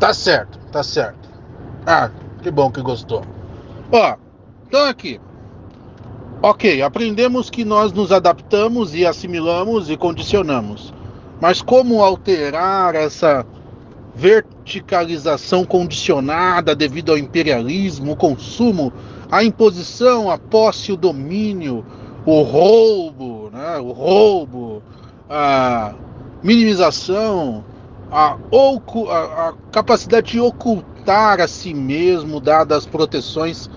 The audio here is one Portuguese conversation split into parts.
Tá certo, tá certo. Ah, que bom que gostou. Ó, então aqui. Ok, aprendemos que nós nos adaptamos e assimilamos e condicionamos. Mas como alterar essa verticalização condicionada devido ao imperialismo, o consumo, a imposição, a posse, o domínio, o roubo, né? o roubo, a minimização, a, a, a capacidade de ocultar a si mesmo, dadas as proteções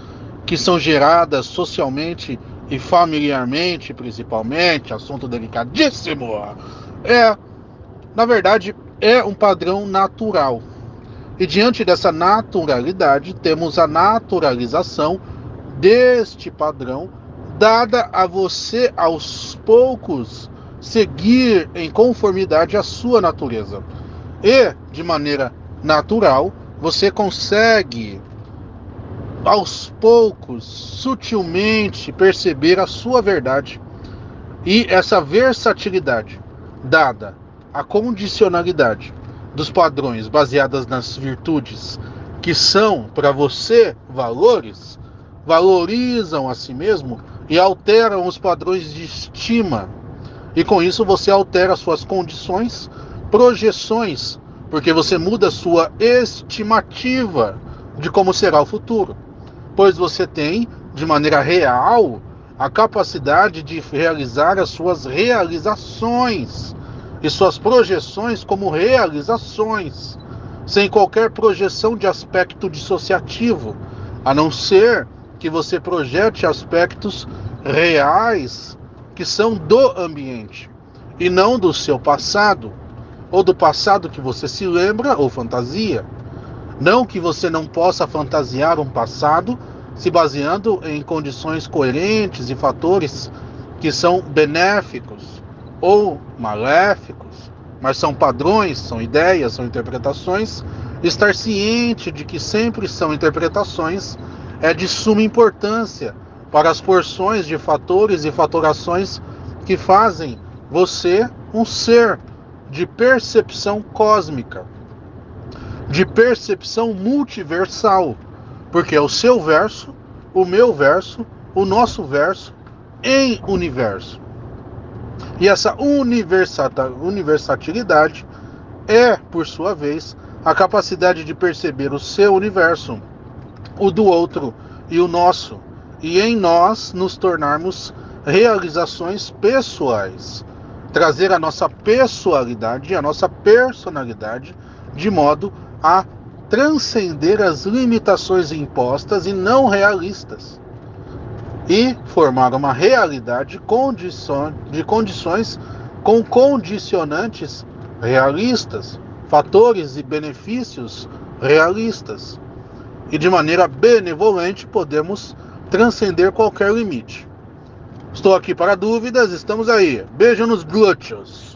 que são geradas socialmente e familiarmente, principalmente, assunto delicadíssimo, é, na verdade, é um padrão natural. E diante dessa naturalidade, temos a naturalização deste padrão, dada a você aos poucos seguir em conformidade à sua natureza. E, de maneira natural, você consegue aos poucos, sutilmente perceber a sua verdade e essa versatilidade dada a condicionalidade dos padrões baseadas nas virtudes que são para você valores, valorizam a si mesmo e alteram os padrões de estima. E com isso você altera suas condições, projeções, porque você muda sua estimativa de como será o futuro. Pois você tem, de maneira real, a capacidade de realizar as suas realizações e suas projeções como realizações, sem qualquer projeção de aspecto dissociativo, a não ser que você projete aspectos reais que são do ambiente e não do seu passado, ou do passado que você se lembra ou fantasia. Não que você não possa fantasiar um passado se baseando em condições coerentes e fatores que são benéficos ou maléficos, mas são padrões, são ideias, são interpretações. Estar ciente de que sempre são interpretações é de suma importância para as porções de fatores e fatorações que fazem você um ser de percepção cósmica, de percepção multiversal, porque é o seu verso, o meu verso, o nosso verso em universo. E essa universalidade é, por sua vez, a capacidade de perceber o seu universo, o do outro e o nosso, e em nós nos tornarmos realizações pessoais. Trazer a nossa pessoalidade, a nossa personalidade, de modo a transcender as limitações impostas e não realistas e formar uma realidade de condições com condicionantes realistas, fatores e benefícios realistas. E de maneira benevolente podemos transcender qualquer limite. Estou aqui para dúvidas, estamos aí. Beijo nos glúteos.